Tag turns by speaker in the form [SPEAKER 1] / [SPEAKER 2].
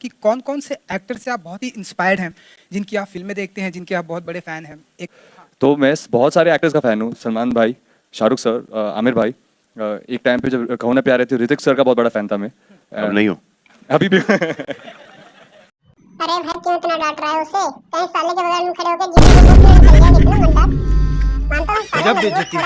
[SPEAKER 1] कि कौन कौन से एक्टर से आप बहुत ही इंस्पायर्ड हैं जिनकी आप फ़िल्में देखते हैं जिनके आप बहुत बड़े फ़ैन हैं? एक
[SPEAKER 2] तो मैं बहुत सारे एक्टर्स का फ़ैन हूँ सलमान भाई शाहरुख सर अ, आमिर भाई। अ, एक टाइम पे जब कहो ना प्यारे थे ऋतिक सर का बहुत बड़ा फ़ैन था मैं।
[SPEAKER 3] अब नहीं हूँ।
[SPEAKER 2] अभी भी।
[SPEAKER 4] अरे भाई क्यों इतना डांट रहा है उसे? कहीं साले के बगल में खड़े होकर जीने की मानता हूँ साले
[SPEAKER 1] गजब बेइज्जती।